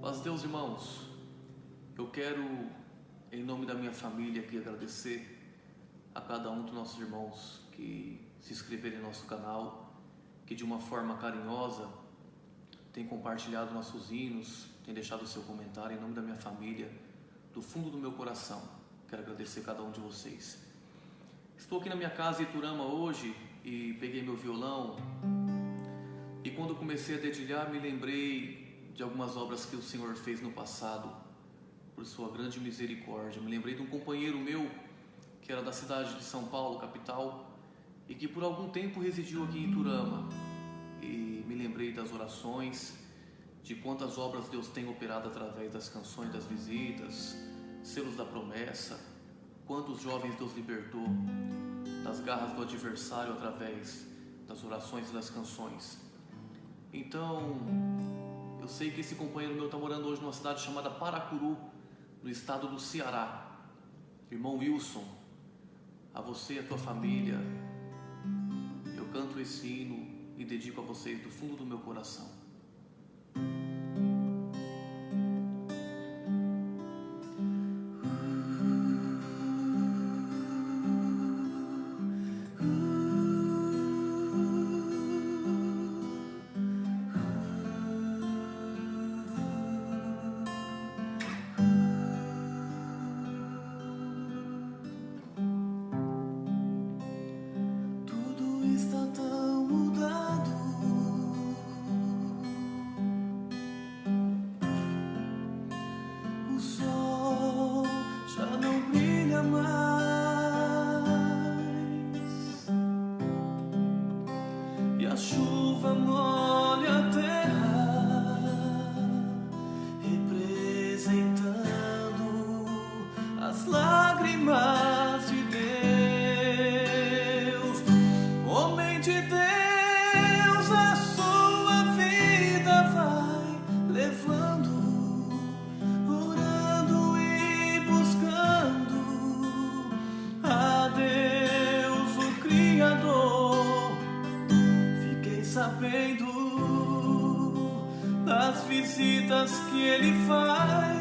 Paz Deus, irmãos. Eu quero, em nome da minha família aqui, agradecer a cada um dos nossos irmãos que se inscreveram em nosso canal, que de uma forma carinhosa tem compartilhado nossos hinos, tem deixado seu comentário em nome da minha família, do fundo do meu coração. Quero agradecer a cada um de vocês. Estou aqui na minha casa em Iturama hoje e peguei meu violão e quando comecei a dedilhar me lembrei de algumas obras que o Senhor fez no passado por sua grande misericórdia. Me lembrei de um companheiro meu que era da cidade de São Paulo, capital, e que por algum tempo residiu aqui em Iturama. E me lembrei das orações, de quantas obras Deus tem operado através das canções das visitas, selos da promessa, quantos jovens Deus libertou das garras do adversário através das orações e das canções. Então, sei que esse companheiro meu está morando hoje numa cidade chamada Paracuru, no estado do Ceará. Irmão Wilson, a você e a tua família, eu canto esse hino e dedico a vocês do fundo do meu coração. Tudo está que ele faz.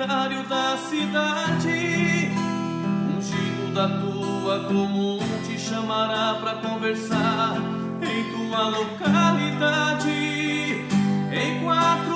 Comentário da cidade, ungido da tua comum te chamará pra conversar em tua localidade. Em quatro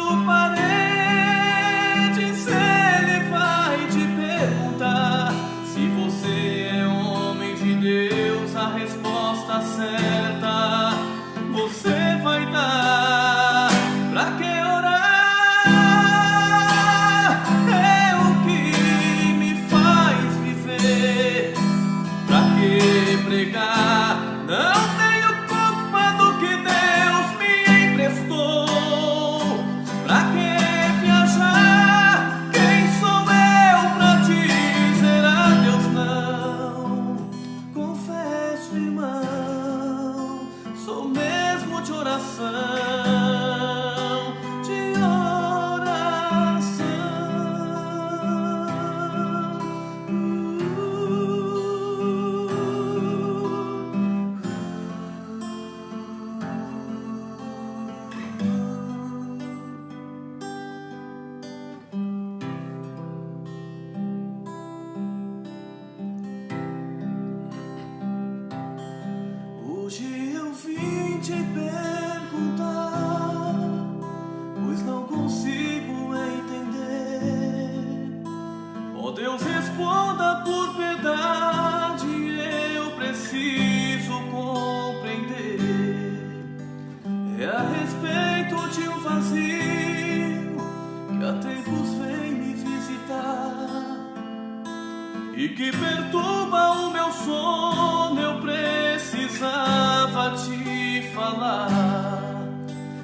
e que perturba o meu sono. Eu precisava te falar.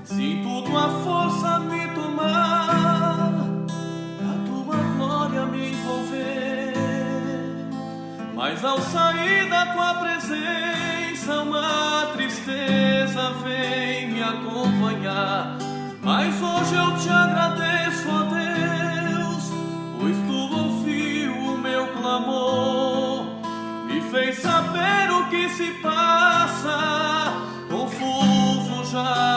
Sinto tua força me tomar, a tua glória me envolver. Mas ao sair da tua presença, uma tristeza vem me acompanhar. Mas hoje eu te agradeço, a Deus. fez saber o que se passa, confuso já.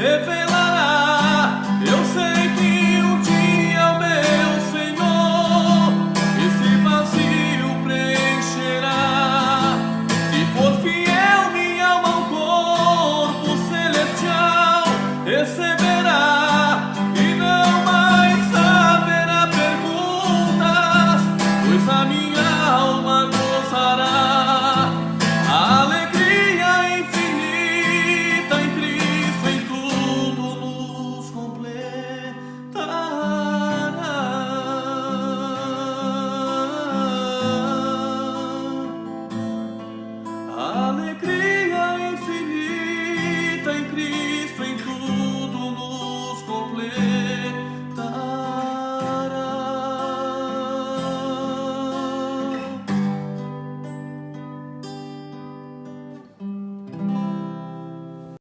if it